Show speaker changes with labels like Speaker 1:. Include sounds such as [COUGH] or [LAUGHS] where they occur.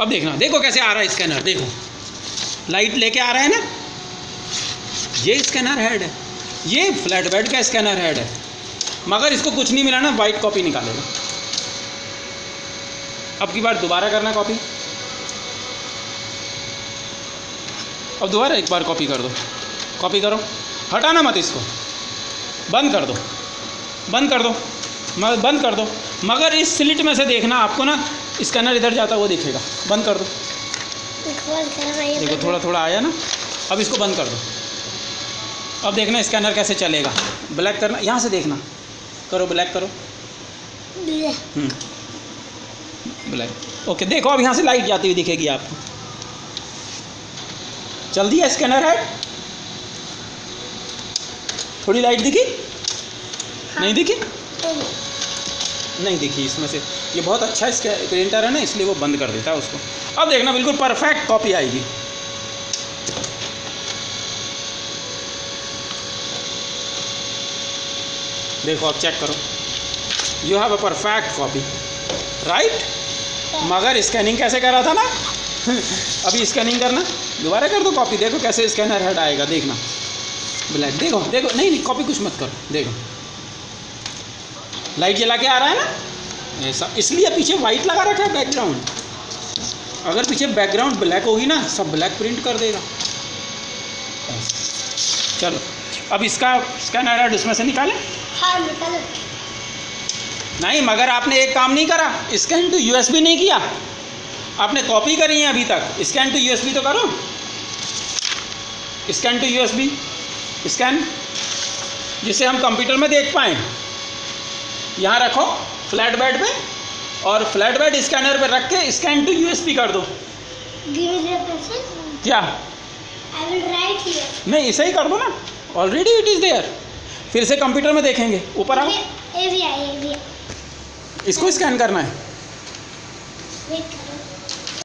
Speaker 1: अब देखना, देखो कैसे आ रहा है स्कैनर देखो। लाइट लेके आ रहा है ना? ये स्कैनर हेड है। ये फ्लैट बेड का स्कैनर हेड है। मगर इसको कुछ नहीं मिला ना वाइट कॉपी निकालेगा। अब की बार दोबारा करना कॉपी अब दोबारा एक बार कॉपी कर दो। कॉपी करो। हटाना मत इसको। बंद कर दो। बंद कर दो। मगर बंद कर दो। मगर इस स्लिट में से देखना, आपको ना स्कैनर इधर जाता हुआ दिखेगा। बंद कर दो। देखो थोड़ा थोड़ा आया ना? अब इसको बंद कर दो। अब देखना स्कैनर कैसे चलेगा। ब्लैक करना यहाँ से देखना। करो ब्लैक करो। हम्म। ब्लैक। ओके देखो अब यहाँ से लाइट जाती हुई दिखेगी आपको। चल दिया स्कैनर है? थोड़ी लाइट दिखी? हाँ। नहीं दिखी? नहीं दिखी इसमें से। ये बहुत अच्छा इसका प्रिंटर है ना, इसलिए वो बंद कर देता है उसको। अब देखना, बिल्कुल परफेक्ट कॉपी आएगी। देखो, अब चेक करो। You have a perfect copy right मगर स्कैनिंग कैसे कर रहा था ना? [LAUGHS] अभी स्कैनिंग करना। दोबारा कर दो कॉपी देखो कैसे स्कैनर हेड आएगा। देखना। ब्लैक देखो देखो। नहीं नहीं कॉपी कुछ मत करो। देखो। लाइट जला के आ रहा है ना? ऐसा इसलिए पीछे वाइट लगा रखा है बैकग्राउंड अगर पीछे बैकग्राउंड ब्लैक होगी ना सब ब्लैक प्रिंट कर देगा। चलो। अब इसका स्कैनर हेड उसमें से निकालें।
Speaker 2: हाँ निकल।
Speaker 1: नहीं मगर आपने एक काम नहीं करा। स्कैन टू यूएसबी नहीं किया। आपने कॉपी करी है अभी तक। स्कैन टू यूएसबी तो करो। स्कैन टू यूएसबी स्कैन जिसे हम कंप्यूटर में देख पाएँ। यहाँ रखो फ्लैट बेड पे और फ्लैट बेड स्कैनर पे रख के स्कैन टू यूएसबी कर दो। क्या?
Speaker 2: आई विल राइट हियर
Speaker 1: नहीं इसे ही कर दो ना। ऑलरेडी इट इज़ देयर फिर से कंप्यूटर में देखेंगे। ऊपर आओ। इसको स्कैन करना है।